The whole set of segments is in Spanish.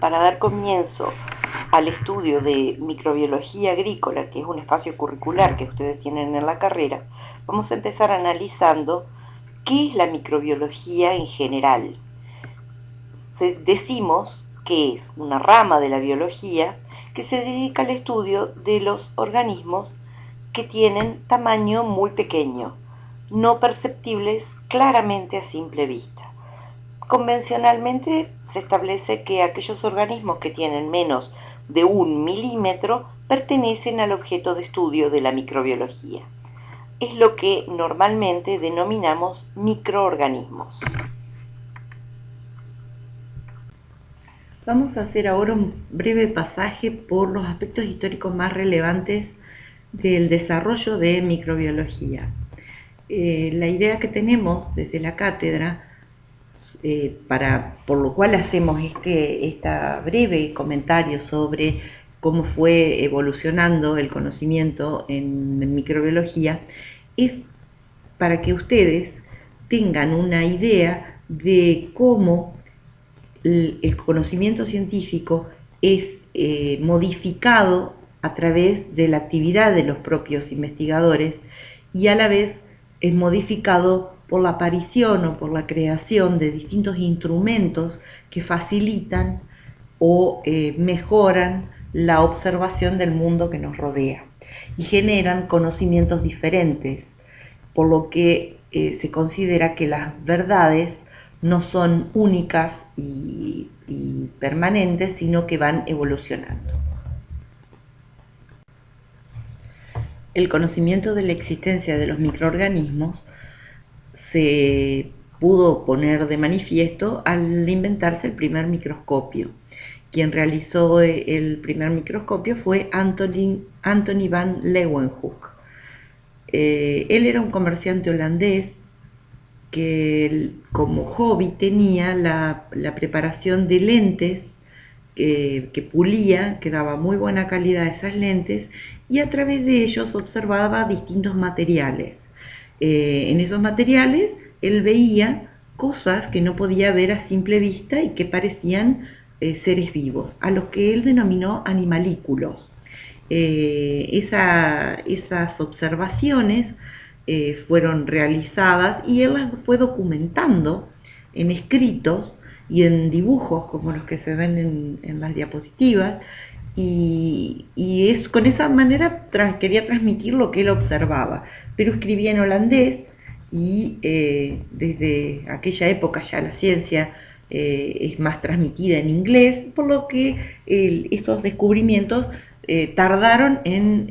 para dar comienzo al estudio de microbiología agrícola, que es un espacio curricular que ustedes tienen en la carrera, vamos a empezar analizando qué es la microbiología en general. Decimos que es una rama de la biología que se dedica al estudio de los organismos que tienen tamaño muy pequeño, no perceptibles claramente a simple vista. Convencionalmente se establece que aquellos organismos que tienen menos de un milímetro pertenecen al objeto de estudio de la microbiología. Es lo que normalmente denominamos microorganismos. Vamos a hacer ahora un breve pasaje por los aspectos históricos más relevantes del desarrollo de microbiología. Eh, la idea que tenemos desde la cátedra, eh, para, por lo cual hacemos este esta breve comentario sobre cómo fue evolucionando el conocimiento en microbiología, es para que ustedes tengan una idea de cómo el, conocimiento científico es eh, modificado a través de la actividad de los propios investigadores y a la vez es modificado por la aparición o por la creación de distintos instrumentos que facilitan o eh, mejoran la observación del mundo que nos rodea y generan conocimientos diferentes, por lo que eh, se considera que las verdades no son únicas y permanentes, sino que van evolucionando. el conocimiento de la existencia de los microorganismos se pudo poner de manifiesto al inventarse el primer microscopio. Quien realizó el primer microscopio fue Anthony, van Leeuwenhoek. Eh, él era un comerciante holandés que como hobby tenía la, preparación de lentes que pulía, que daba muy buena calidad a esas lentes y a través de ellos observaba distintos materiales. Eh, en esos materiales él veía cosas que no podía ver a simple vista y que parecían eh, seres vivos, a los que él denominó animalículos. Eh, esas observaciones fueron realizadas y él las fue documentando en escritos y en dibujos como los que se ven en las diapositivas y, es, con esa manera quería transmitir lo que él observaba, pero escribía en holandés y eh, desde aquella época ya la ciencia eh, es más transmitida en inglés, por lo que esos descubrimientos eh, tardaron en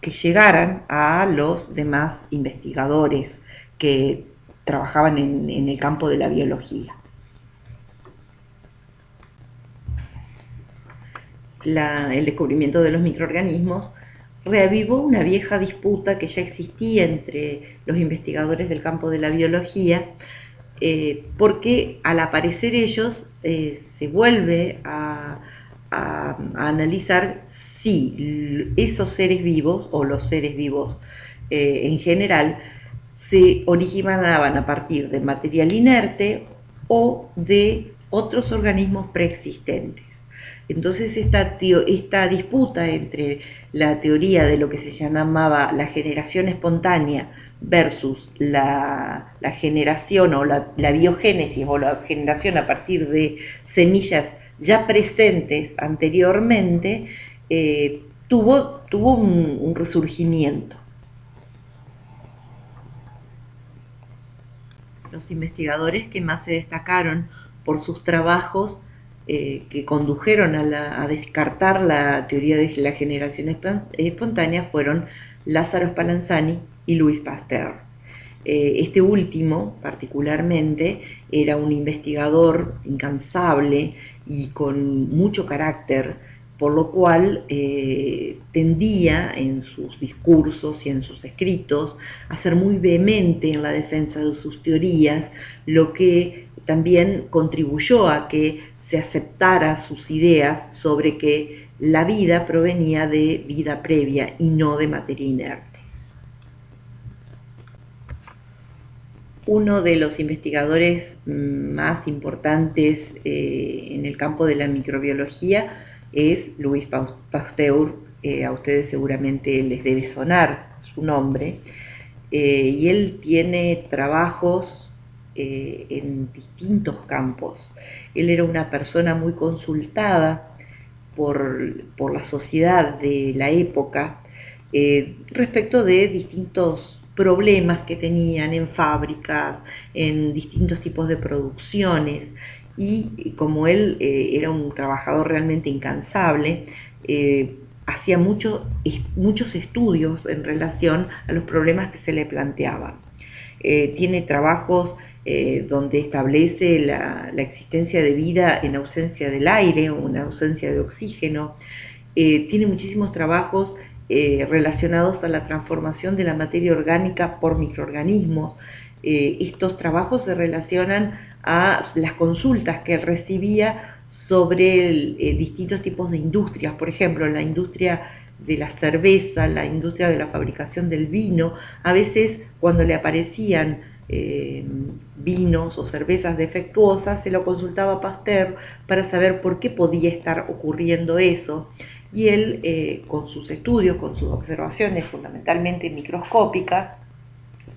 que llegaran a los demás investigadores que trabajaban en el campo de la biología. el descubrimiento de los microorganismos reavivó una vieja disputa que ya existía entre los investigadores del campo de la biología, eh, porque al aparecer ellos eh, se vuelve a, analizar si esos seres vivos o los seres vivos eh, en general se originaban a partir de material inerte o de otros organismos preexistentes. Entonces esta, esta disputa entre la teoría de lo que se llamaba la generación espontánea versus la, generación o la, biogénesis o la generación a partir de semillas ya presentes anteriormente, eh, tuvo, tuvo un resurgimiento. Los investigadores que más se destacaron por sus trabajos eh, que condujeron a, descartar la teoría de la generación espontánea fueron Lázaro Spallanzani y Louis Pasteur. Eh, este último, particularmente, era un investigador incansable y con mucho carácter, por lo cual eh, tendía en sus discursos y en sus escritos a ser muy vehemente en la defensa de sus teorías, lo que también contribuyó a que se aceptara sus ideas sobre que la vida provenía de vida previa y no de materia inerte. Uno de los investigadores más importantes eh, en el campo de la microbiología es Louis Pasteur. Eh, a ustedes seguramente les debe sonar su nombre. Eh, y él tiene trabajos en distintos campos. Él era una persona muy consultada por, por la sociedad de la época respecto de distintos problemas que tenían en fábricas, en distintos tipos de producciones. Y como él eh, era un trabajador realmente incansable, eh, hacía muchos estudios en relación a los problemas que se le planteaban. Eh, tiene trabajos donde establece la, la, existencia de vida en ausencia del aire en ausencia de oxígeno. tiene muchísimos trabajos eh, relacionados a la transformación de la materia orgánica por microorganismos. Eh, estos trabajos se relacionan a las consultas que recibía sobre eh, distintos tipos de industrias, por ejemplo, la industria de la cerveza, la industria de la fabricación del vino, a veces cuando le aparecían vinos o cervezas defectuosas, se lo consultaba a Pasteur para saber por qué podía estar ocurriendo eso y él eh, con sus estudios, con sus observaciones fundamentalmente microscópicas,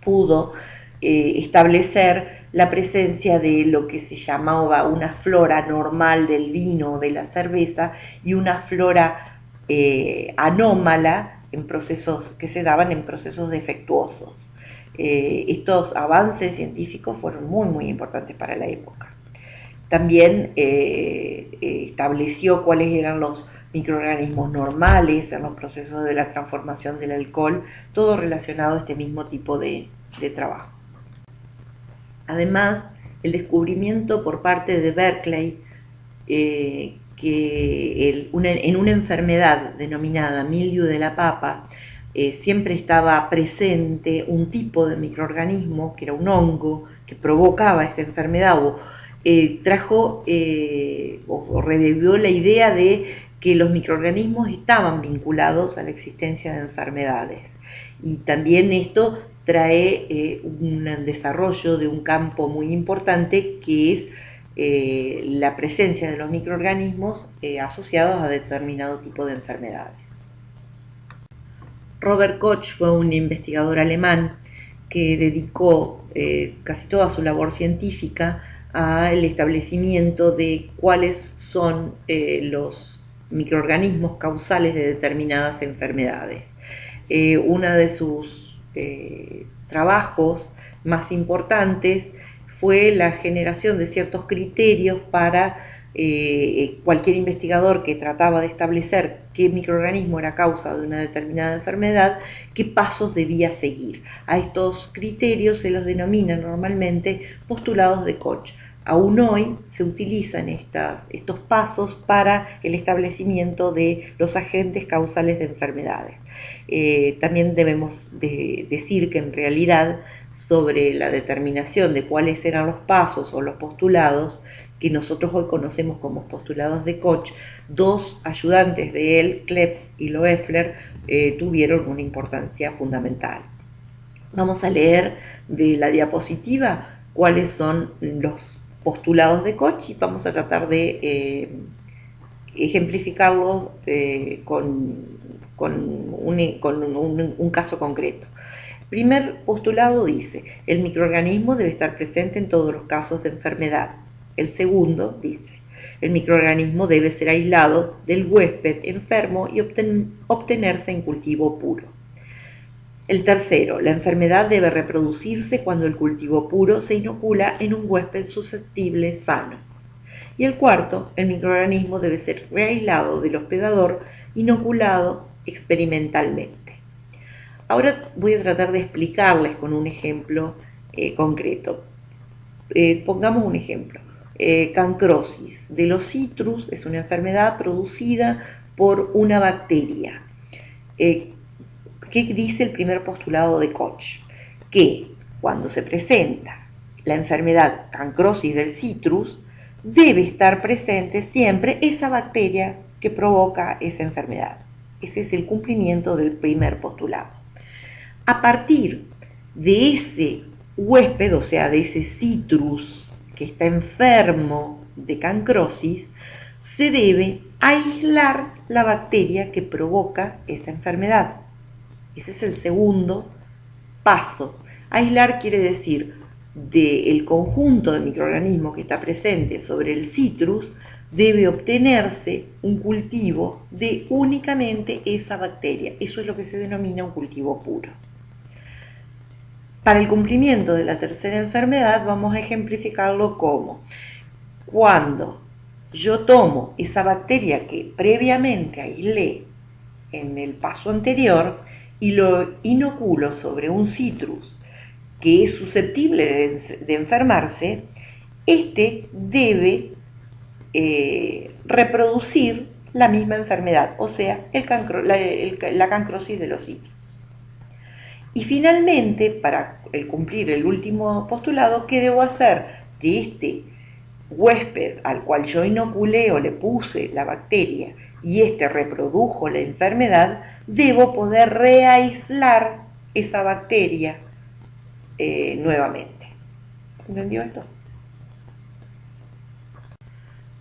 pudo eh, establecer la presencia de lo que se llamaba una flora normal del vino o de la cerveza y una flora eh, anómala en procesos que se daban en procesos defectuosos. Estos avances científicos fueron muy muy importantes para la época. También estableció cuáles eran los microorganismos normales en los procesos de la transformación del alcohol, todo relacionado a este mismo tipo de, trabajo. Además, el descubrimiento por parte de Berkeley eh, que en una enfermedad denominada mildiu de la papa eh, siempre estaba presente un tipo de microorganismo, que era un hongo, que provocaba esta enfermedad o eh, trajo o revivió la idea de que los microorganismos estaban vinculados a la existencia de enfermedades. Y también esto trae eh, un desarrollo de un campo muy importante que es eh, la presencia de los microorganismos eh, asociados a determinado tipo de enfermedades. Robert Koch fue un investigador alemán que dedicó casi toda su labor científica al establecimiento de cuáles son los microorganismos causales de determinadas enfermedades. Eh, uno de sus eh, trabajos más importantes fue la generación de ciertos criterios para eh, cualquier investigador que trataba de establecer qué microorganismo era causa de una determinada enfermedad, qué pasos debía seguir. A estos criterios se los denomina normalmente postulados de Koch. Aún hoy se utilizan estos pasos para el establecimiento de los agentes causales de enfermedades. Eh, también debemos decir que en realidad sobre la determinación de cuáles eran los pasos o los postulados que nosotros hoy conocemos como postulados de Koch, dos ayudantes de él, Klebs y Loeffler, eh, tuvieron una importancia fundamental. Vamos a leer de la diapositiva cuáles son los postulados de Koch y vamos a tratar de eh, ejemplificarlos eh, con, un, caso concreto. Primer postulado dice, el microorganismo debe estar presente en todos los casos de enfermedad. El segundo dice, el microorganismo debe ser aislado del huésped enfermo y obtenerse en cultivo puro. El tercero, la enfermedad debe reproducirse cuando el cultivo puro se inocula en un huésped susceptible sano. Y el cuarto, el microorganismo debe ser reaislado del hospedador, inoculado experimentalmente. Ahora voy a tratar de explicarles con un ejemplo eh, concreto. Eh, pongamos un ejemplo. Eh, cancrosis de los citrus es una enfermedad producida por una bacteria. ¿Qué dice el primer postulado de Koch? Que cuando se presenta la enfermedad cancrosis del citrus, debe estar presente siempre esa bacteria que provoca esa enfermedad. Ese es el cumplimiento del primer postulado. A partir de ese huésped, o sea, de ese citrus que está enfermo de cancrosis, se debe aislar la bacteria que provoca esa enfermedad. Ese es el segundo paso. Aislar quiere decir del conjunto de microorganismos que está presente sobre el citrus, debe obtenerse un cultivo de únicamente esa bacteria. Eso es lo que se denomina un cultivo puro. Para el cumplimiento de la tercera enfermedad vamos a ejemplificarlo como cuando yo tomo esa bacteria que previamente aislé en el paso anterior y lo inoculo sobre un citrus que es susceptible de, enfermarse, este debe eh, reproducir la misma enfermedad, o sea, el la, cancrosis de los citrus. Y finalmente, para cumplir el último postulado, ¿qué debo hacer de este huésped al cual yo inoculé o le puse la bacteria y éste reprodujo la enfermedad, debo poder reaislar esa bacteria eh, nuevamente. ¿Entendió esto?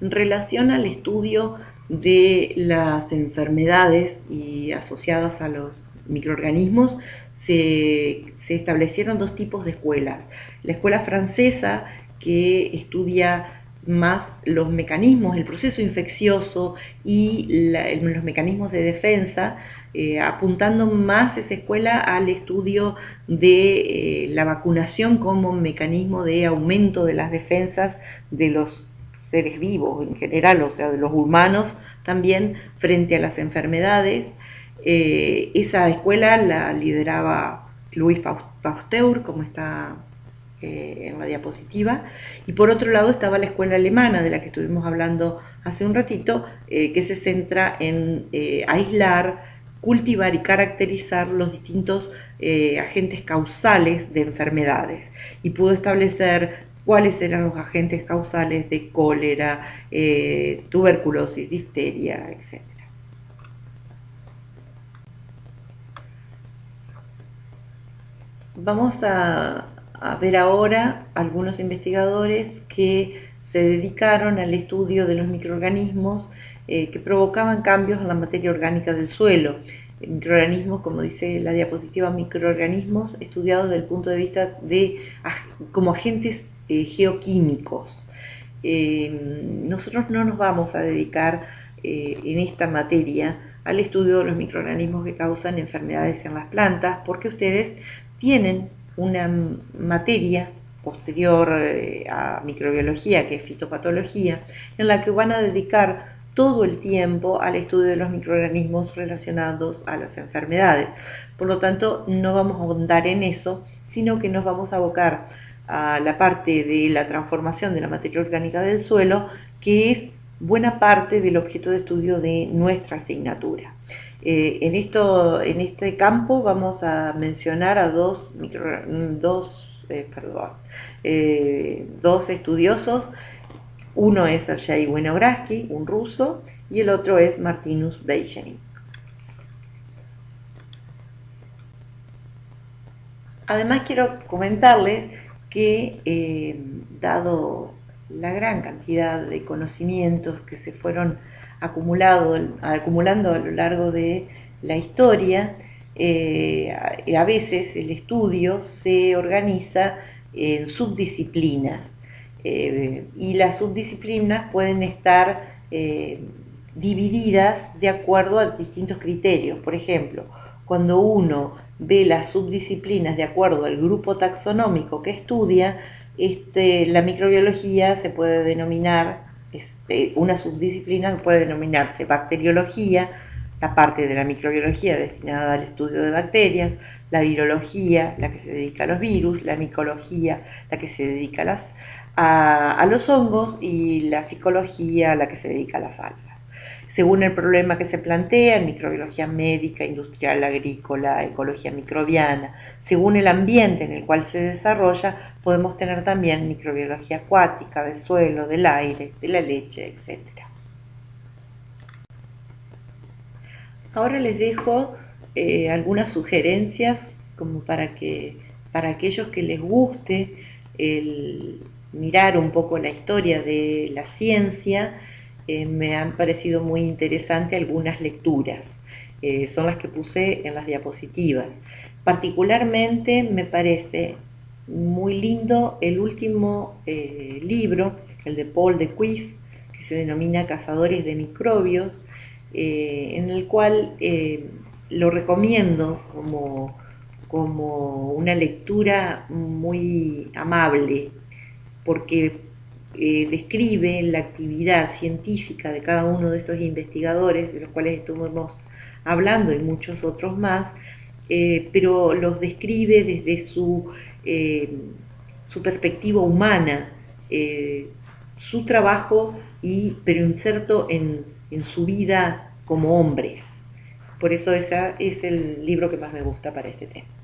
En relación al estudio de las enfermedades y asociadas a los microorganismos, se, establecieron dos tipos de escuelas. La escuela francesa, que estudia más los mecanismos, el proceso infeccioso y los mecanismos de defensa, eh, apuntando más esa escuela al estudio de eh, la vacunación como mecanismo de aumento de las defensas de los seres vivos en general, o sea, de los humanos también frente a las enfermedades. Eh, esa escuela la lideraba Louis Pasteur, como está eh, en la diapositiva. Y por otro lado estaba la escuela alemana, de la que estuvimos hablando hace un ratito, eh, que se centra en aislar, cultivar y caracterizar los distintos agentes causales de enfermedades. Y pudo establecer cuáles eran los agentes causales de cólera, tuberculosis, difteria, etc. Vamos a, ver ahora algunos investigadores que se dedicaron al estudio de los microorganismos eh, que provocaban cambios en la materia orgánica del suelo. Microorganismos, como dice la diapositiva, microorganismos estudiados desde el punto de vista de como agentes eh, geoquímicos. Eh, nosotros no nos vamos a dedicar en esta materia al estudio de los microorganismos que causan enfermedades en las plantas, porque ustedes tienen una materia posterior eh, a microbiología, que es fitopatología, en la que van a dedicar todo el tiempo al estudio de los microorganismos relacionados a las enfermedades. Por lo tanto, no vamos a ahondar en eso, sino que nos vamos a abocar a la parte de la transformación de la materia orgánica del suelo, que es buena parte del objeto de estudio de nuestra asignatura. Eh, en, esto, en este campo vamos a mencionar a dos, dos, eh, perdón, eh, dos estudiosos. Uno es Sergei Winogradsky, un ruso, y el otro es Martinus Beijing. Además quiero comentarles que dado la gran cantidad de conocimientos que se fueron acumulado, acumulando a lo largo de la historia, eh, a veces el estudio se organiza en subdisciplinas eh, y las subdisciplinas pueden estar eh, divididas de acuerdo a distintos criterios. Por ejemplo, cuando uno ve las subdisciplinas de acuerdo al grupo taxonómico que estudia, este, la microbiología se puede denominar este, una subdisciplina puede denominarse bacteriología, la parte de la microbiología destinada al estudio de bacterias, la virología, la que se dedica a los virus, la micología, la que se dedica a los hongos y la ficología, la que se dedica a las algas según el problema que se plantea microbiología médica, industrial, agrícola, ecología microbiana, según el ambiente en el cual se desarrolla, podemos tener también microbiología acuática, del suelo, del aire, de la leche, etc. Ahora les dejo eh, algunas sugerencias como para que para aquellos que les guste el mirar un poco la historia de la ciencia, eh, me han parecido muy interesantes algunas lecturas. Eh, son las que puse en las diapositivas. Particularmente me parece muy lindo el último eh, libro, el de Paul de Quiff, que se denomina Cazadores de Microbios, en el cual lo recomiendo como, como una lectura muy amable, porque eh, describe la actividad científica de cada uno de estos investigadores, de los cuales estuvimos hablando y muchos otros más, eh, pero los describe desde su, eh, su perspectiva humana, su trabajo, y, pero inserto en, en su vida como hombres. Por eso ese es el libro que más me gusta para este tema.